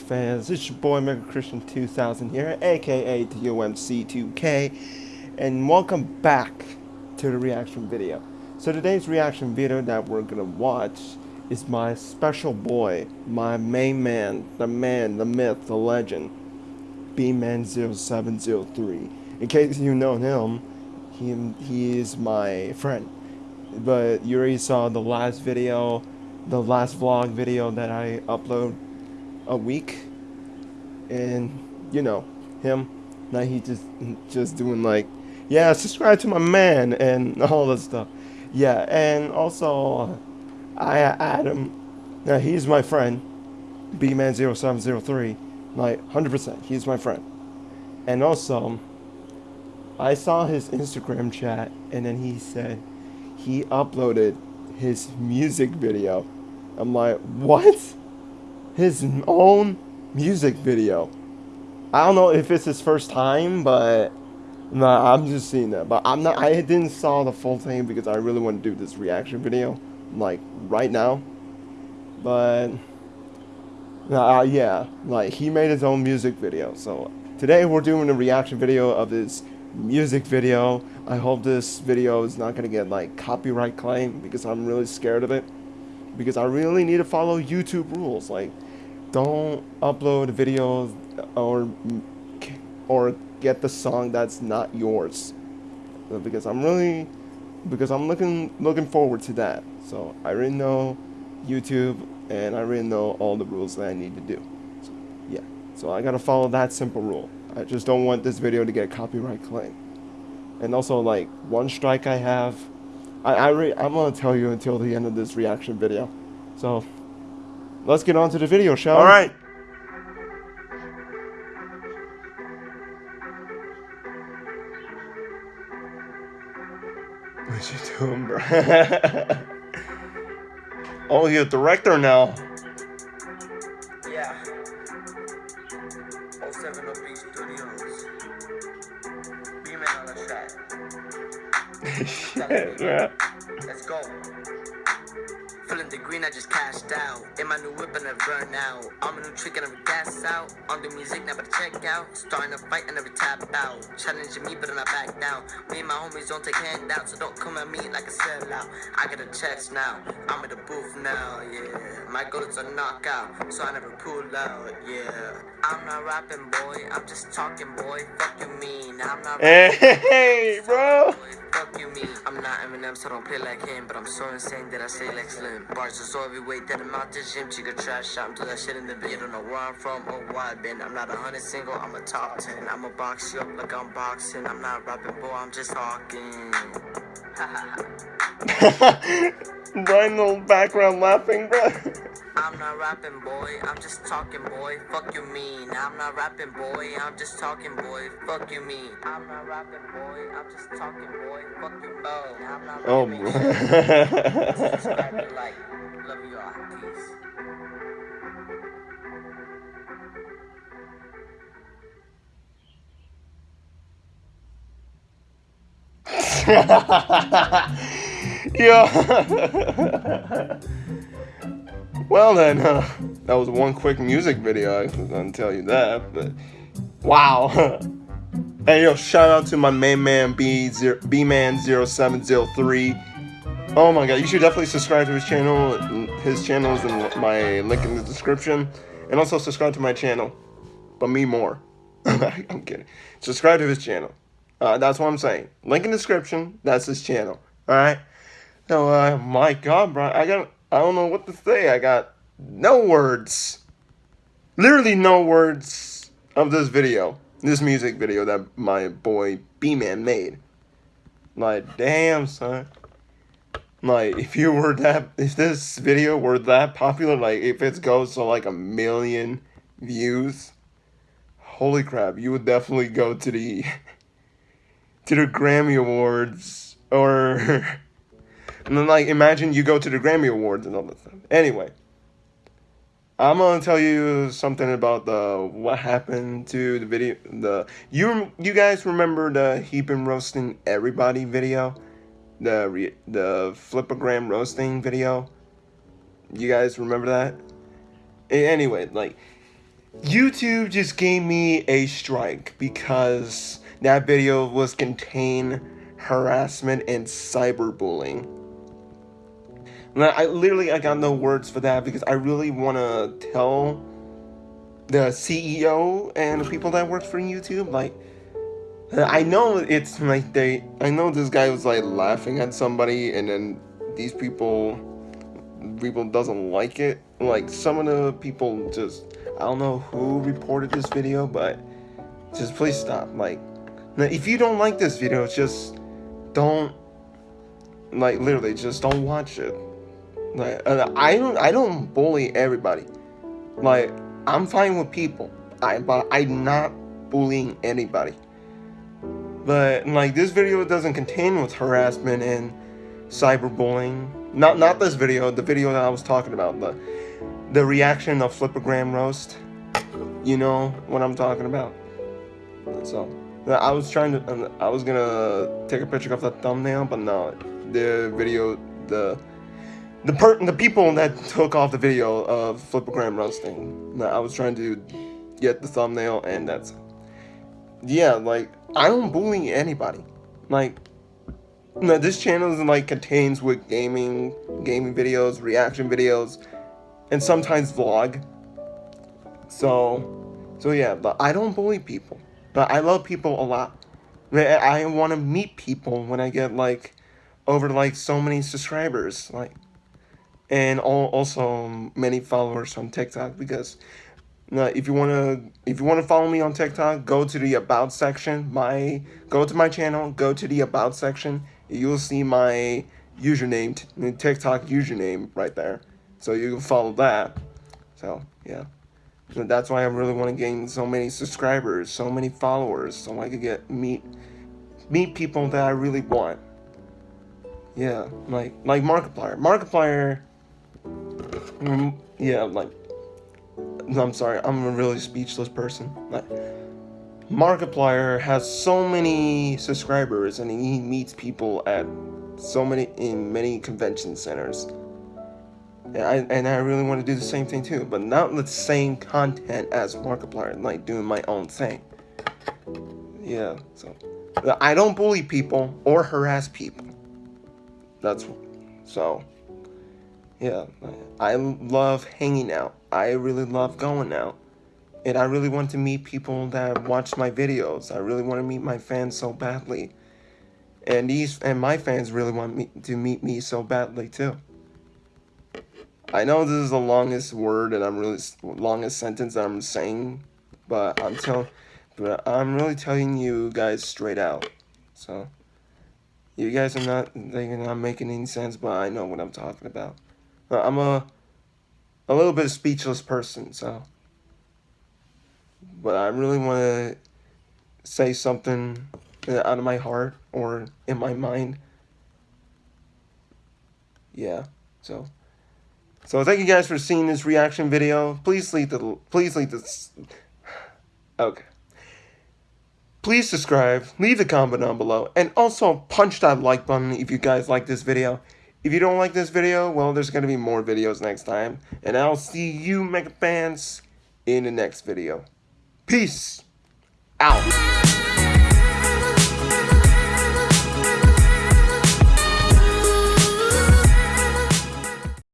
Fans? It's your boy Mega Christian 2000 here, aka TOMC2K, and welcome back to the reaction video. So today's reaction video that we're gonna watch is my special boy, my main man, the man, the myth, the legend, B-Man0703. In case you know him, he, he is my friend. But you already saw the last video, the last vlog video that I upload a week, and you know him. Now he just just doing like, yeah, subscribe to my man and all that stuff. Yeah, and also uh, I add him. Now he's my friend, bman0703. Like 100%, he's my friend. And also, I saw his Instagram chat, and then he said he uploaded his music video. I'm like, what? His own music video. I don't know if it's his first time, but no, nah, I'm just seeing that. But I'm not. I didn't saw the full thing because I really want to do this reaction video, like right now. But uh, yeah, like he made his own music video. So today we're doing a reaction video of this music video. I hope this video is not gonna get like copyright claim because I'm really scared of it. Because I really need to follow YouTube rules. Like don't upload videos or or get the song that's not yours. Because I'm really because I'm looking looking forward to that. So I already know YouTube and I already know all the rules that I need to do. So, yeah. So I gotta follow that simple rule. I just don't want this video to get a copyright claim. And also like one strike I have I, I I'm gonna tell you until the end of this reaction video so let's get on to the video, shall we? All right. What you doing, bro? oh, you're a director now. Bro. Let's go. Feeling the green, I just cashed out. In my new whip and I burn out. I'm a new trick and I gas out. On the music, never check out. Starting a fight and never tap out. Challenging me, but I'm not back down. Me and my homies don't take handouts, so don't come at me like a sellout. I got a checks now. I'm in the booth now, yeah. My goal is a knockout, so I never pull out, yeah. I'm not rapping, boy. I'm just talking, boy. Fuck you mean. I'm not rapping. Hey, bro. Fuck you mean. I'm not Eminem, so don't play like him. But I'm so insane that I say like Slim. Bars are so heavyweight that I'm out the gym. Could trash out until that shit in the bed. Don't know where I'm from or why I've been. I'm not a hundred single, I'm a top ten. I'ma box you up like I'm boxing. I'm not rapping, boy, I'm just talking. Brian little background laughing, bro. I'm not rapping, boy. I'm just talking, boy. Fuck you mean. I'm not rapping, boy. I'm just talking, boy. Fuck you mean. I'm not rapping, boy. I'm just talking, boy. Fuck you mean. I'm not Oh, rapping. Subscribe and like. Love you all. Peace. yeah. well then, uh, that was one quick music video. I was gonna tell you that, but wow. hey yo, shout out to my main man B zero B man 0703. Oh my god, you should definitely subscribe to his channel. His channel is in my link in the description, and also subscribe to my channel, but me more. I'm kidding. Subscribe to his channel. Uh, that's what I'm saying. Link in the description. That's his channel. All right. So, uh, my God, bro, I got. I don't know what to say. I got no words. Literally no words of this video. This music video that my boy B-Man made. Like, damn, son. Like, if you were that, if this video were that popular, like, if it goes to like a million views, holy crap, you would definitely go to the to the Grammy Awards or and then like imagine you go to the Grammy Awards and all that stuff. Anyway, I'm gonna tell you something about the what happened to the video. The you you guys remember the heap and roasting everybody video, the the Flipagram roasting video. You guys remember that? Anyway, like YouTube just gave me a strike because that video was contain harassment and cyberbullying. I literally I got no words for that because I really want to tell the CEO and the people that work for YouTube like I know it's like they I know this guy was like laughing at somebody and then these people people doesn't like it. Like some of the people just I don't know who reported this video but just please stop like if you don't like this video just don't like literally just don't watch it like I don't I don't bully everybody like I'm fine with people I but I'm not bullying anybody but like this video doesn't contain with harassment and cyberbullying. Not not this video, the video that I was talking about, the the reaction of Flipagram roast. You know what I'm talking about. So I was trying to I was gonna take a picture of the thumbnail, but no, the video the the per the people that took off the video of Flipagram roasting. I was trying to get the thumbnail, and that's yeah, like I don't bully anybody. Like, no, this channel is like contains with gaming, gaming videos, reaction videos, and sometimes vlog. So, so yeah, but I don't bully people. But I love people a lot. I want to meet people when I get like over like so many subscribers, like, and all, also um, many followers on TikTok because now, if you wanna if you wanna follow me on TikTok, go to the about section. My go to my channel, go to the about section. You'll see my username, TikTok username right there. So you can follow that. So yeah, so that's why I really want to gain so many subscribers, so many followers, so I could get meet meet people that I really want. Yeah, like like Markiplier. Markiplier. Mm, yeah, like I'm sorry, I'm a really speechless person. Like, Markiplier has so many subscribers and he meets people at so many in many convention centers. And I, and I really want to do the same thing too, but not the same content as Markiplier, like doing my own thing. Yeah, so I don't bully people or harass people. That's so. Yeah, I love hanging out. I really love going out. And I really want to meet people that watch my videos. I really want to meet my fans so badly. And these and my fans really want me to meet me so badly too. I know this is the longest word and I'm really longest sentence that I'm saying, but I'm telling but I'm really telling you guys straight out. So you guys are not they're not making any sense, but I know what I'm talking about. I'm a a little bit speechless person, so but I really want to say something out of my heart or in my mind. Yeah. So so thank you guys for seeing this reaction video. Please leave the please leave this Okay. Please subscribe, leave a comment down below, and also punch that like button if you guys like this video. If you don't like this video, well, there's going to be more videos next time. And I'll see you, Mega fans, in the next video. Peace out.